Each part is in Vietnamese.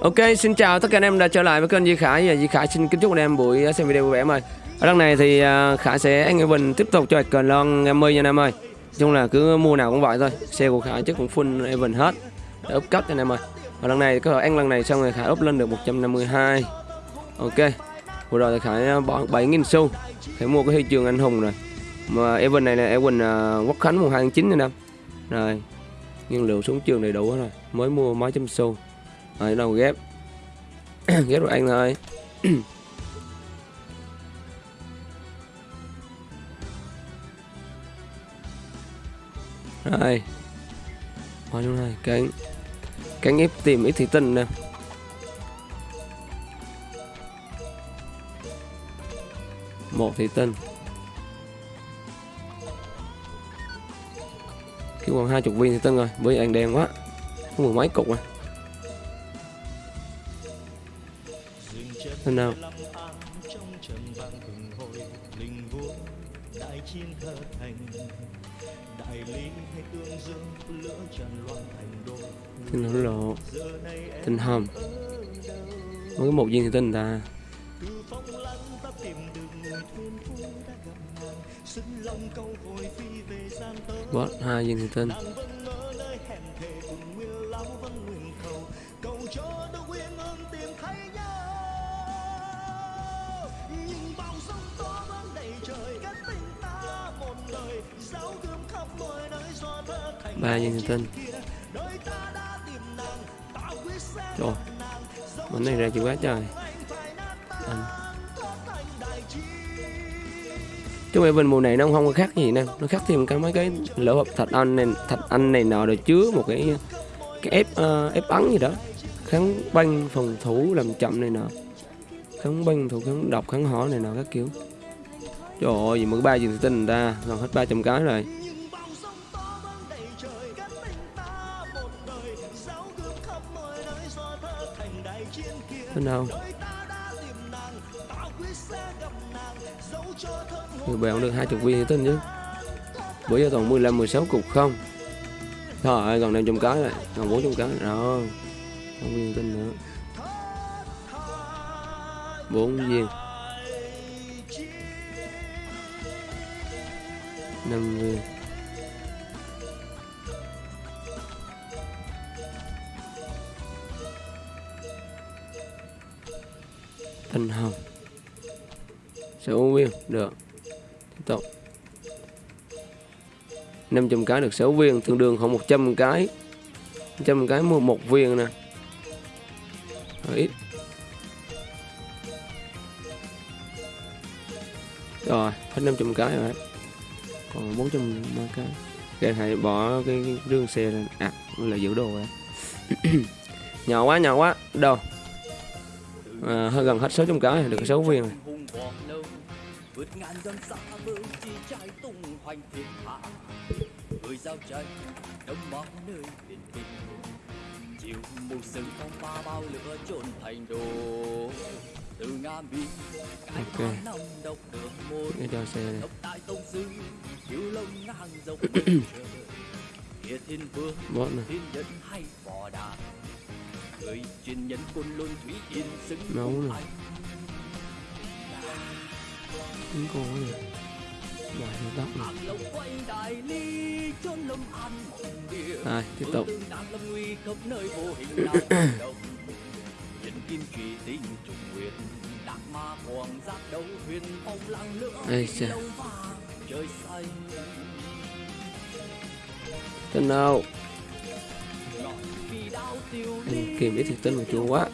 Ok, xin chào tất cả anh em đã trở lại với kênh Di Khải và Di Khải xin kính chúc anh em buổi xem video vui vẻ em ơi. Ở đằng này thì à, Khải sẽ anh Evan tiếp tục cho hoạch cờ lon 50 nha anh em ơi. Nói chung là cứ mua nào cũng vậy thôi. Xe của Khải chắc cũng full Evan hết. Để up cấp cho anh em ơi. Ở lần này có ăn lần này xong rồi Khải up lên được 152. Ok. Vừa rồi thì Khải à, bỏ 7.000 xu. Khải mua cái huy chương anh hùng rồi. Mà Evan này là Evan uh, Quốc Khánh mùng 2 tháng 9 anh em. Rồi. Nhiên liệu xuống trường đầy đủ rồi. Mới mua mấy trăm xu. Rồi đâu ghép. Ghép rồi anh thôi. Rồi. Qua chỗ này Cánh Cánh ép tìm ít thủy tinh nè. Một thủy tinh. Kêu còn hai chục viên thủy tinh rồi Với anh đen quá. Không mười mấy cục rồi Thế nào? Tinh hổ lộ Tinh hầm. Mới có một viên thì tinh ta. Bot hai viên thì tinh ba viên tinh rồi, mình này ra chịu quá trời. Anh. Chúng em bên mùa này nó không có khác gì nè. Nó khác thêm cái mấy cái lỗ hộp thạch anh này thạch anh này nọ rồi chứa một cái cái ép uh, ép ấn gì đó. Kháng băng phòng thủ làm chậm này nọ. Kháng băng thủ kháng độc kháng hỏa này nọ các kiểu. Trời ơi gì mới ba gì tinh ta. Còn hết 300 cái rồi. Thế nào? Người bèo được 20 viên thì tin chứ. Bữa giờ toàn 15 16 cục không. Trời ơi còn 500 cái rồi Còn 400 cái rồi Không viên tin nữa. 4 viên. 5 viên. Thanh hồng. Sở hữu viên được. Tiếp tục. 500 cái được 6 viên tương đương khoảng 100 cái. 100 cái mua một viên nè. Hơi ít. Rồi hết 500 cái rồi. Còn 400 cái. Cái hãy bỏ cái, cái rương xe lên. À là giữ đồ rồi. Nhỏ quá nhỏ quá. Đâu? À, hơi gần hết 600 cái được 6 viên. Hạ người giao tranh đâm máu nơi biển kinh chiều mù sừng phong ba bao lửa trôn thành đồ từ nga mi cái okay. năm độc được một cái cho xe này đại tông sư cứu lông ngang dọc địa thiên vương thiên nhân hay bò đà người truyền nhân quân luân thủy yên xứng máu này. không có này bài nó tóc này rồi tiếp tục. đây chà. tên nào kiếm kìm ít thì tên của chú quá.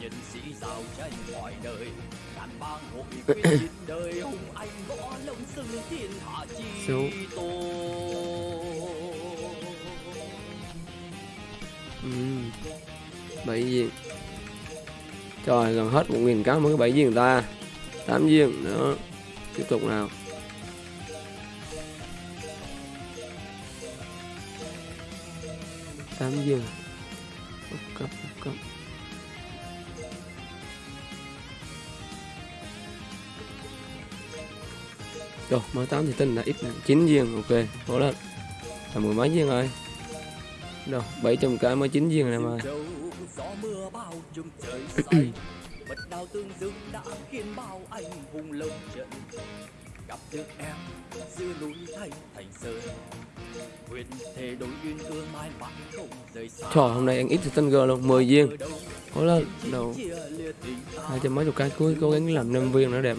Nhân ừ. bảy viên. Trời, gần hết một nghìn cá mới bảy viên ta. Tám viên. Nữa tiếp tục nào. Tám viên cấp cấp rồi mới tám thì tin là ít chín viên ok cố lên. Là mười mấy viên rồi. Đâu 700 cái mới chín viên này mà bật đào tương dương đã khiến bao anh hùng lông trận gặp được em giữa núi thanh thành sơn. Nguyện thề đối duyên ương mãi mãi không rời xa. Trời hôm nay anh ít girl luôn 10 viên. Có lên đầu hai trăm mấy chục cái cuối cố gắng làm năm viên nữa đẹp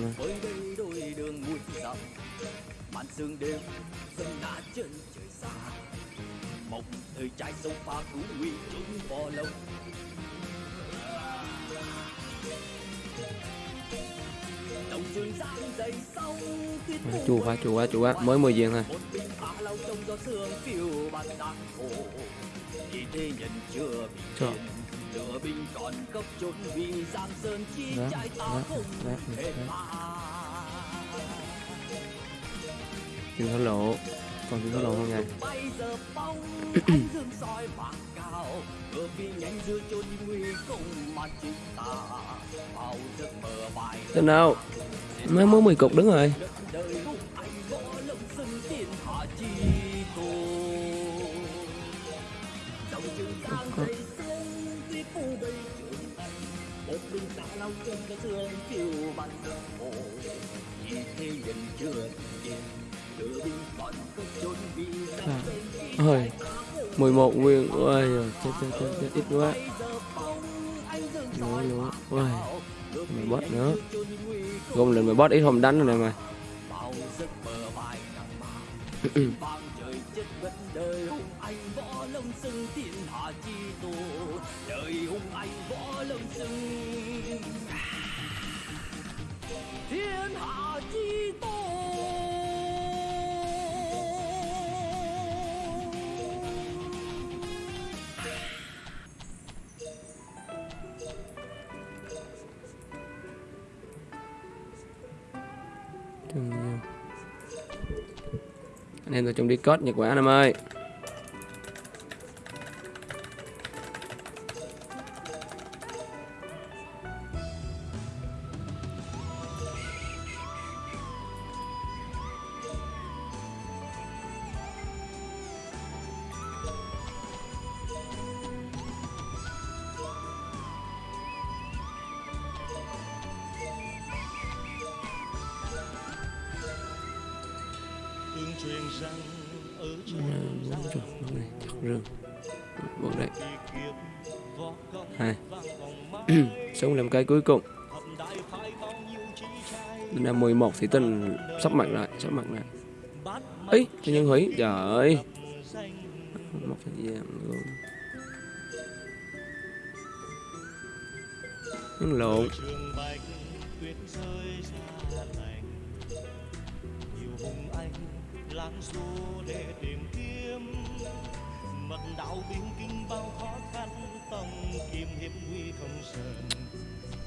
xa. Mộng thời trai sông pha cứu nguy chúng bò lông chua quá chua quá chua quá. Mới 10 viên thôi. Chưa Trời. lửa binh còn cấp vì giang sơn chi trai ta không thổ lộ còn tiền thổ lộ không nha. Bây giờ bóng ánh dương soi bạc cao vừa vì nhanh giữa chốn nguy mà ta thế nào? Mới mới 10 cục đứng rồi. Một À. ôi 11 nguyên, ôi chết chết chết, chết ít quá nữa nữa ôi mày bot nữa. gom lên mày bot ít không đánh rồi này mày. Bao giấc mơ bài anh em tôi chung đi code nhật quả anh em ơi. Bốn chục bật này chặt rương bật đấy hai. sống làm cái cuối cùng. Năm 11 thì tinh sắp mặt lại sắp mặt lại. ấy tự nhân hủy. Trời ơi. một thời gian luôn. Nó lộn lang du để tìm kiếm. Mật đạo biên kinh bao khó khăn tông kim hiệp nguy không sờn.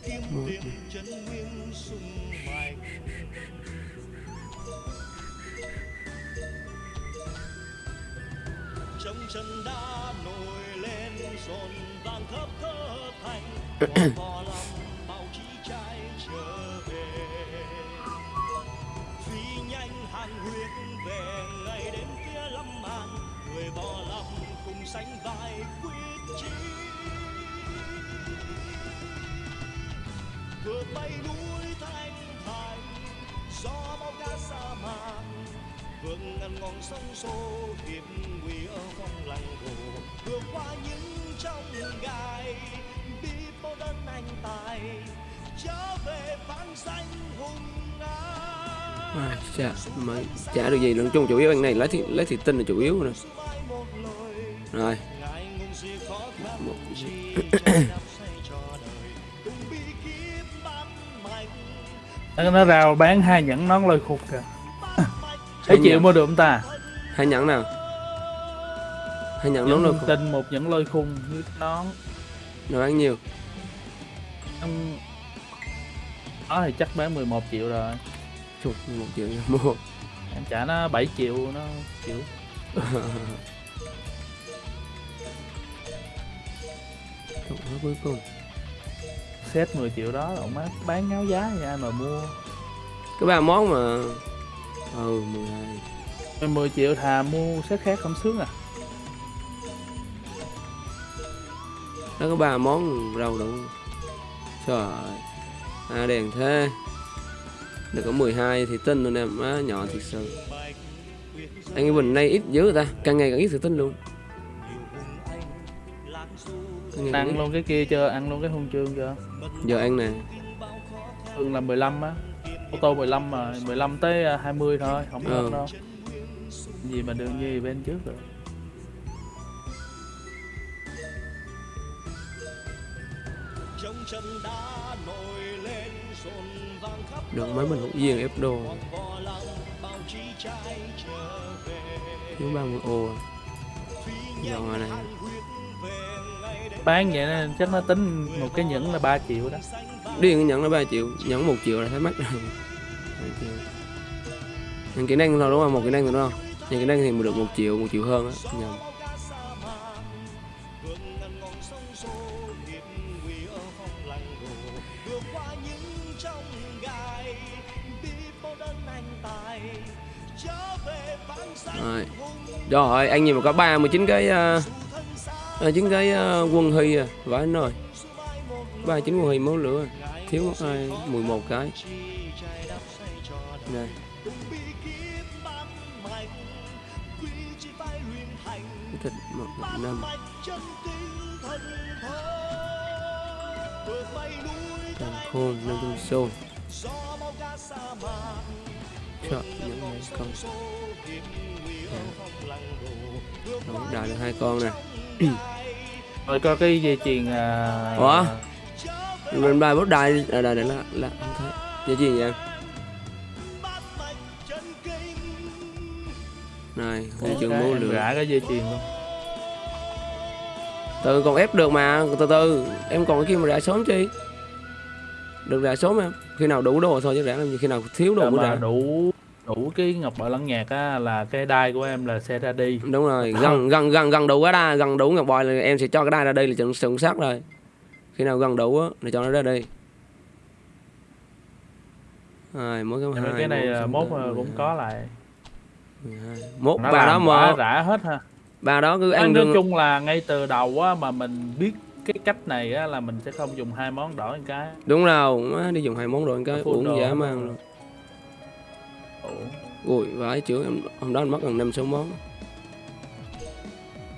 Kiếm tiệm chân nguyên sung mạnh trong chân đã nổi lên rộn vàng khắp thơ thành. Vò lòng bao chí trai trở người vò lòng cùng sánh vai quyết chí. Vượt bay núi thanh thành gió bao ca sa mạc vượt ngàn ngọn sông xô hiểm nguy ở phong lăng hồ. Vượt qua những trong gai bi bao đơn anh tài trở về vang danh hùng à, ngã chà, mà chả được gì luôn chung chủ yếu anh này lấy thì lấy thì tinh là chủ yếu rồi rồi. Một- nó, nó rao bán hai nhẫn nón lôi khục kìa. Hai Thế chịu mua được không ta? Hai nhẫn nào? Hai nhẫn đúng nhẫn rồi tinh một nhẫn lôi khung với nón. Nó bán nhiều. Ừm, đó thì chắc bán 11 triệu rồi. Chục một triệu mua em trả nó 7 triệu nó chịu Chục nó cuối cùng. Set 10 triệu đó ông má bán ngáo giá thì ai mà mua. Cái ba món mà ừ 12 10 triệu thà mua set khác không sướng à? Nó có ba món rau đủ trời ơi à đèn thế. Được có 12 thì tin luôn em má nhỏ thiệt sự. Anh cái bình nay ít dữ ta càng ngày càng ít thì tin luôn Ăn luôn cái kia chưa? Ăn luôn cái huân chương chưa? Giờ ăn nè. Thường là 15 á. Ô tô 15 mà 15 tới à, 20 thôi không Ừ. đâu. Gì mà đường nhi bên trước rồi được mấy mình cũng riêng ép đồ. Thiếu 30 ô. À. dọn rồi này bán vậy nên chắc nó tính một cái nhẫn là 3 triệu đó. Điên cái nhẫn nó 3 triệu nhẫn một triệu là thấy mắc rồi. Những kỹ năng thôi đúng không? Một kỹ năng thôi đúng không? Những kỹ năng thì được một triệu một triệu hơn á nhầm rồi. Rồi anh nhìn mà có 39 cái uh, à, chính cái uh, quân hy à và anh rồi. 39 quân hy máu lửa thiếu mất hai 11 cái. Này thịt một năm. Càng khôn năm trăm xô Trời, những mấy con Đó, đào được hai con nè. Rồi có cái dây chuyền à, Ủa? Mình bài bút đài à, đài này là, là không thấy. Dây chuyền em Này, cái máu em lửa gã cái dây chuyền luôn. Từ còn ép được mà, từ từ. Em còn cái kia mà rã sớm chi Được rã sớm em. Khi nào đủ đồ thôi chứ rã làm gì. Khi nào thiếu đồ Rồi mới mà rã đủ đủ cái ngọc bội lẫn nhạc á là cái đai của em là sẽ ra đi. Đúng rồi, gần gần gần gần đủ cái đai, gần đủ ngọc bội là em sẽ cho cái đai ra đây là chuẩn chuẩn xác rồi. Khi nào gần đủ á, là cho nó ra đây Rồi, mỗi cái hai cái này là mốt cũng có lại. Mốt bà đó một rã hết ha. Bà đó cứ ăn nói chung là ngay từ đầu á mà mình biết cái cách này á là mình sẽ không dùng hai món đỏ một cái. Đúng rồi, má đi dùng hai món rồi cái Full uống dã man rồi. Ui, vãi chữ em hôm đó anh mất gần năm sáu món.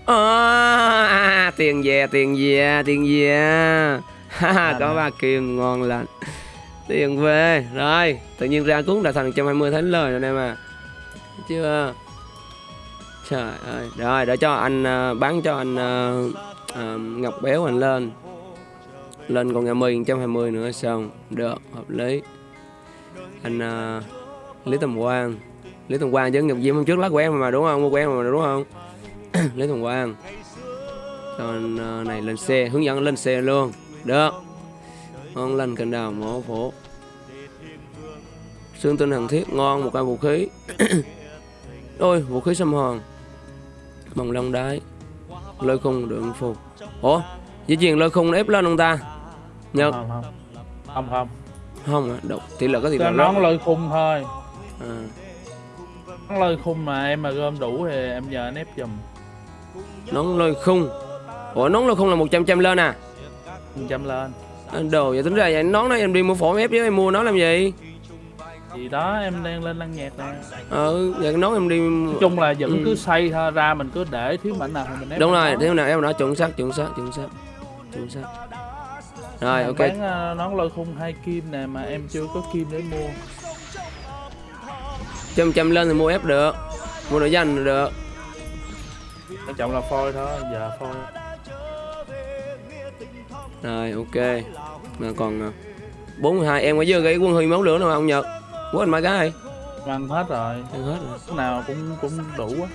À, tiền về tiền về tiền về. Ha có ba kim ngon lành. Tiền về rồi tự nhiên ra cuốn đã thành 120 thánh lời rồi em à chưa? Trời ơi rồi để cho anh à, bán cho anh à, à, ngọc béo anh lên. Lên còn ngày 10 120 nữa xong được hợp lý. Anh à, lý tầm quang. Lý tầm quang chứ ngọc diễm hôm trước lát quen mà đúng không? Mua quen mà đúng không? Lý tầm quang. Cho anh ờ, này lên xe hướng dẫn lên xe luôn. Được. Ngon lành cành đào mỏ phổ. Xương tinh hằng thiết ngon một cây vũ khí. Ôi vũ khí xâm hòn bằng long đái. Lôi khung được phục ủa? Dĩ nhiên lôi khung nó ép lên ông ta? Nhật. Không không không. Không không. À độc tỷ lệ có tỷ lệ nón lôi khung thôi. À, nón lôi khung mà em mà gom đủ thì em nhờ anh ép giùm. Nón lôi khung. Ủa nón lôi khung là 100 trăm lên à? Trăm lên. Đồ vậy tính ra vậy nón đó em đi mua phổ em ép chứ em mua nó làm gì gì đó em đang lên lăng nhạc nè ừ vậy cái nón em đi nói chung là vẫn Ừ. cứ xây ra mình cứ để thiếu mảnh nào thì mình ép đúng rồi thế nào em nói chuẩn xác chuẩn xác chuẩn xác chuẩn xác. Rồi Hàng ok. bán ờ, nón lôi khung hai kim nè mà em chưa có kim để mua. Trăm trăm lên thì mua ép được mua nội danh được. Quan trọng là phôi thôi giờ phôi. Rồi ok. Mà còn à, 42 em có dư cái quân huy máu lửa nào không nhật anh mai cái ăn hết rồi. Ăn hết rồi. Lúc nào cũng cũng đủ á.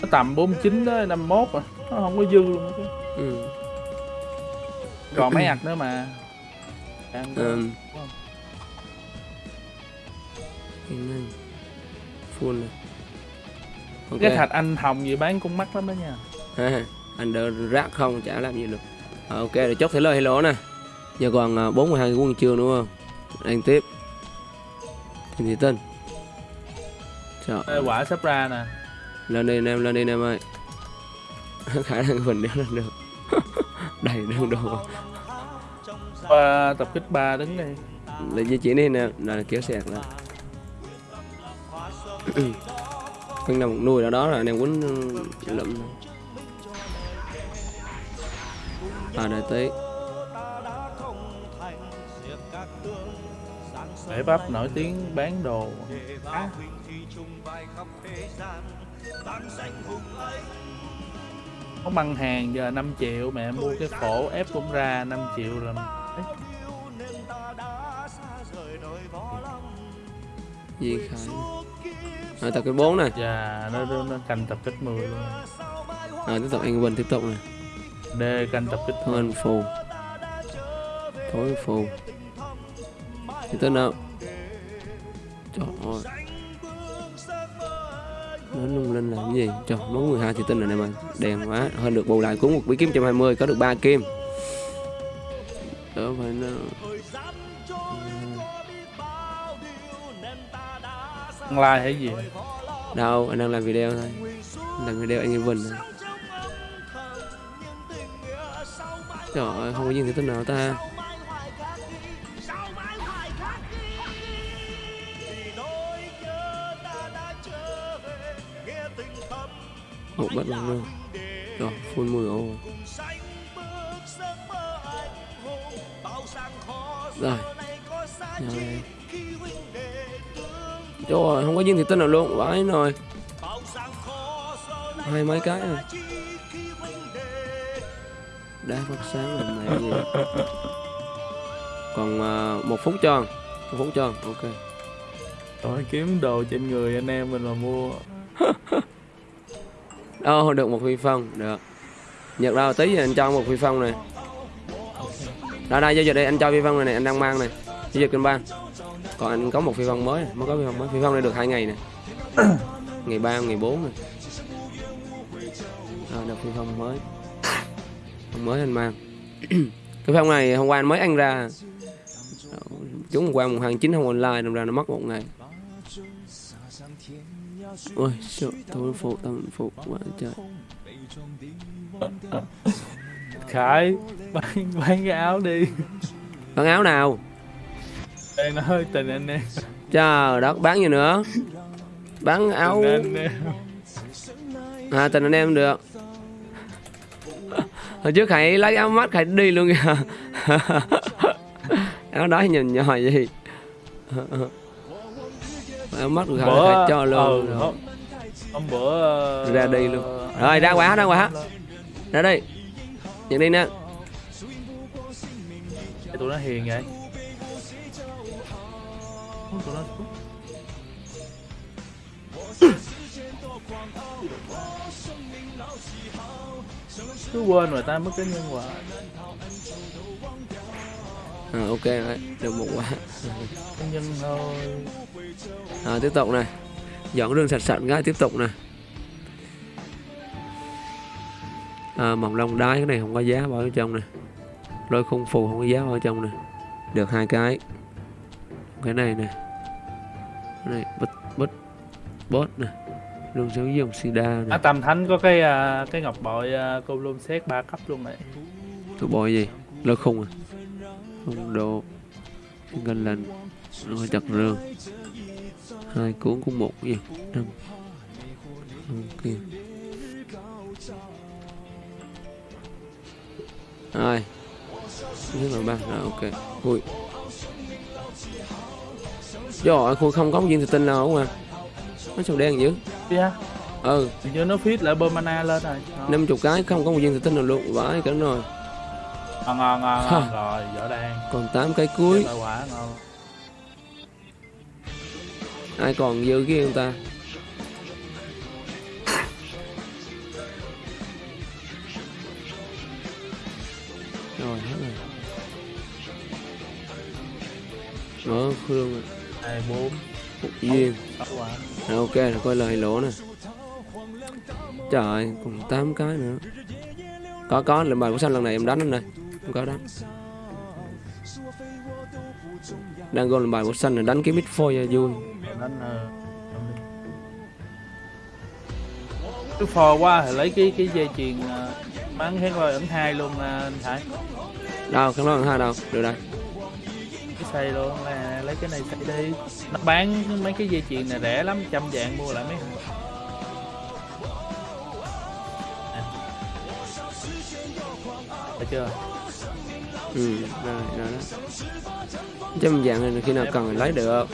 Nó tầm 49 tới 51 à. Nó không có dư luôn á ừ. còn mấy ạc nữa mà. Ăn thôi. um, full này ok. Cái thạch anh hồng gì bán cũng mắc lắm đó nha. Ha, anh đỡ rác không chả làm gì được. Ờ, ok để chốt thể lời hello nè. Giờ còn à, 42 cái quân trường đúng không? Anh tiếp thì thị tinh trời Ê, quả sắp ra nè. Lên đi anh em lên đi anh em ơi. Khả năng mình đéo lên được. Đầy đường đồ. Qua tập kích 3 đứng đi để di chuyển đi nè là kéo sẹt lại. Phân nào một nuôi ở đó là anh em quýnh lụm. À đại tí Để bắp nổi tiếng bán đồ. Có băng hàng giờ 5 triệu mẹ mua cái phổ ép cũng ra 5 triệu là Di Khải? À, tập cái bốn này. Dạ nó, nó, nó canh tập kích 10 luôn. À, tiếp tục anh Bình tiếp tục này. D canh tập kích thôi anh phù. Thối phù. Thì tên nào trời ơi. Nó lung linh làm cái gì? Trời món 12 thì tinh rồi này mà đèn quá. Hơn được bù lại cũng một bí kiếm 120 có được 3 kim. Đỡ phải nó Online hay gì? Đâu anh đang làm video thôi. Làm video anh Vinh. Này. trời ơi không có gì thì tinh nào ta một bắt bằng luôn rồi full 10 ô rồi. Rồi. Trời không có viên thì tinh nào luôn vãi rồi hai mấy cái rồi đá phát sáng làm này gì? Còn à, một phút cho một phút cho ok. Rồi kiếm đồ trên người anh em mình mà mua Ồ, được một phi phong, được. Nhật đâu tí anh cho một phi phong này. Đây đây giao dịch đây anh cho phi phong này, này anh đang mang này. Giao dịch kênh ban. Còn anh có một phi phong mới, này, mới có phi phong mới. Phi phong này được hai ngày này. ngày ba, ngày 4 này. Rồi được phi phong mới. Phong mới anh mang. cái phong này hôm qua anh mới ăn ra. Chúng hôm qua mùng tháng chín không online, đâm ra nó mất một ngày. Ôi, sợ tôi phụ tâm phụ quá trời. Khải bán, bán cái áo đi. Bán áo nào? Đang nói tình anh em. Trời đất, bán gì nữa? Bán áo. À, tình anh em được. Hồi trước Khải lấy áo mắt Khải đi luôn kìa. Áo đó nhìn nhỏ gì Của Khải Bữa cho luôn ừ, rồi. hôm, hôm bữa Ra đi luôn. Rồi, ra quả, ra quả. Ra đây Nhận đi nè tụi nó hiền vậy tụi nó cứ quên mà ta mất cái nhân quả à, Ok rồi, được một quả à, Tiếp tục này. Dọn đường sạch sạch cái tiếp tục nè. À, Mỏng lông đái cái này không có giá vào ở trong nè. Lôi khung phù không có giá vào ở trong nè. Được hai cái. Cái này nè. Cái này bít bít Bốt nè. Lương dấu dòng sida à, nè tầm thánh có cái à, cái ngọc bội à, cô luôn xét ba cấp luôn này. Thủ bội gì? Lôi khung à Không độ Ngân lành Rồi chặt rương Hai cuốn cũng một gì Năm. Ok Rồi Thứ là ba Rồi ok. Ui. Trời ơi Khôi không có viên thịt tinh nào không à? Nó sao đen dữ? Yeah. Ừ. Thì nó fit lại bơm mana lên rồi ngon 50 cái không có một viên thịt tinh nào luôn Vãi cả rồi ngon ngon ngon, ngon. rồi võ đan Còn 8 cái cuối. Quả ngon. Ai còn dư cái người ta? Rồi hết rồi. Mở khương rồi hai bốn. Viên rồi ok rồi coi lời lỗ nè. Trời còn 8 cái nữa. Có có lần bài của xanh lần này em đánh anh đây không có đánh đang gọi lần bài của xanh là đánh cái mid phôi cho vui. Đánh ờ, cái phò qua thì lấy cái cái dây chuyền à, bán kháng lôi ẩn hai luôn à, anh Hải đâu không nói hai đâu được đây cái xây luôn là lấy cái này xây đi. Nó bán mấy cái dây chuyền này rẻ lắm trăm vạn mua lại mấy Nè. Thấy chưa ừ rồi rồi đó. Trăm dạng này khi nào cần lấy được.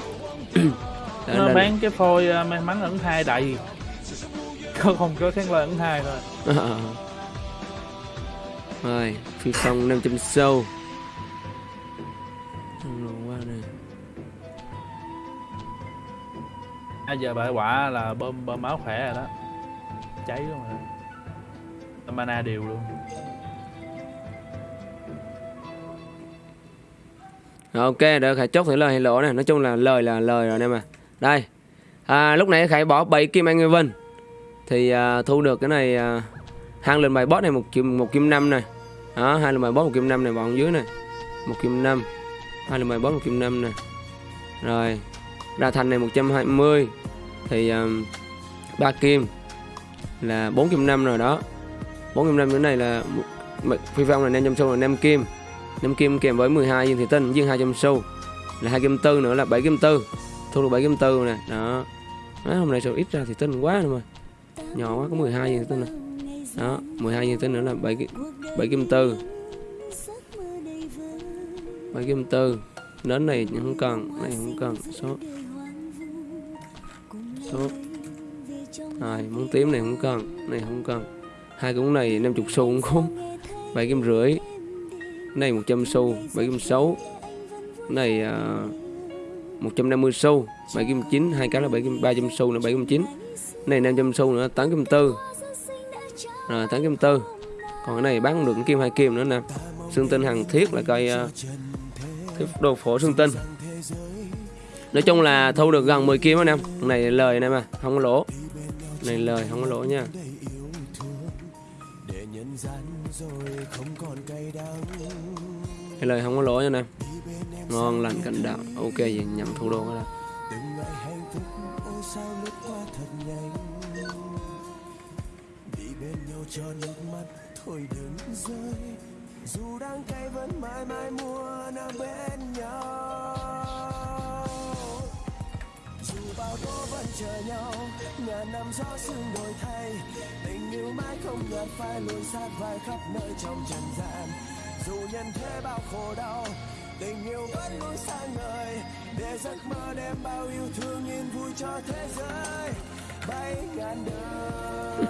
Để nó bán cái phôi à, may mắn ẩn hai đầy. Có không có kháng lôi ẩn hai thôi. Ờ. rồi phi phong 500 sâu. Rồi qua này bây giờ bà quả là bơm bơm máu khỏe rồi đó. Cháy luôn rồi. Mana đều luôn Rồi, ok được khải chốt thử lời hay lỗ này. Nói chung là lời là lời rồi nè mà đây. À, lúc nãy khải bỏ 7 kim anh vân. Thì à, thu được cái này à, hàng lên bài boss này một kim một kim năm này. Đó hai lần bài boss một kim năm này bọn dưới này. Một kim năm. Hai lần bài boss một kim năm này. Rồi ra thành này 120 thì à, 3 kim là 4 kim 5 rồi đó. 4 kim 5 cái này là phi phong là 500 xu là 5 kim. 5 kim kèm với 12 viên thủy tinh dương 200 xu. Là hai kim tư nữa là 7 kim tư. Thu được 7 kim tư nè đó. Đấy, hôm nay sao ít ra thì tinh quá rồi mà. Nhỏ quá có 12 viên thủy tinh này đó 12 viên thủy tinh nữa là 7 7 kim tư. 7 kim tư. Đến này không cần này không cần. Số số rồi muốn tím này không cần này không cần. Hai cũng này 50 xu cũng không 7 kim rưỡi này 100 xu 7 kim 6 này à, uh, 150 xu 7 kim 9 hai cái là 7 kim 300 xu là 7 kim 9 này 500 xu nữa 8 kim 4 rồi 8 kim 4 còn cái này bán không được kim hai kim nữa nè. Xương tinh hàng thiết là coi uh, cái đồ phổ xương tinh. Nói chung là thu được gần 10 kim anh em này lời này mà không có lỗ. Này lời không có lỗ nha. Cái lời không có lỗi nha em ngon lành cảnh đạo. Ok, vậy nhận thủ đô đó dù đang cay vẫn mãi mãi muốn ở bên nhau dù bao tố vẫn chờ nhau ngàn năm gió sương đổi thay tình yêu mãi không nhạt phai lùi sát vai khắp nơi trong trần gian dù nhân thế bao khổ đau tình yêu vẫn luôn sáng ngời. Để giấc mơ đem bao yêu thương yên vui cho thế giới. Bay ngàn đời.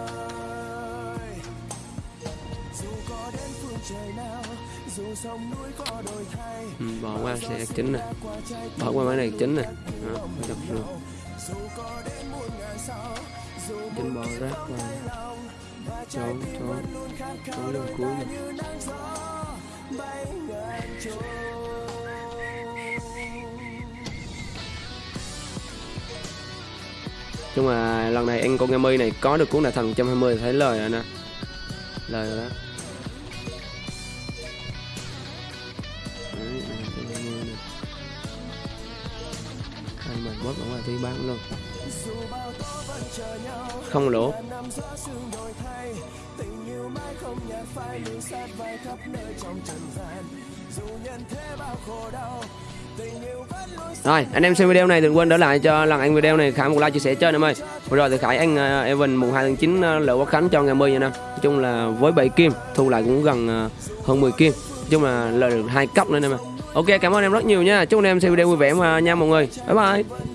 Dù có đến phương trời nào dù sông núi có đổi thay. Ừ, bỏ qua xe chính nè. bỏ qua máy này chính nè. đó, đập luôn. Dù có đến muôn ngàn sao dù chính bỏ rác vào trốn trốn. trốn lên cuối này như bay ngàn chung mà lần này anh con nghe này có được cuốn đại thần 120 thì thấy lời rồi nè. Lời rồi đó. Đấy, này, 120 nè. mình bớt ở ngoài tí bán luôn. Không lỗ không nhạt phai luôn sát vai khắp nơi trong trần gian dù nhân thế bao khổ đau Rồi, anh em xem video này đừng quên đỡ lại cho lần anh video này Khải một like chia sẻ cho anh em ơi. Vừa rồi thì Khải anh uh, Evan mùng 2 tháng 9 uh, lỡ quốc khánh cho ngày 10 nha năm. Nói chung là với 7 kim thu lại cũng gần uh, hơn 10 kim. Nói chung là lời được hai cấp nữa anh em ạ. Ok, cảm ơn em rất nhiều nha. Chúc anh em xem video vui vẻ mà nha mọi người. Bye bye.